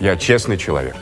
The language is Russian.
Я честный человек.